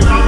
turn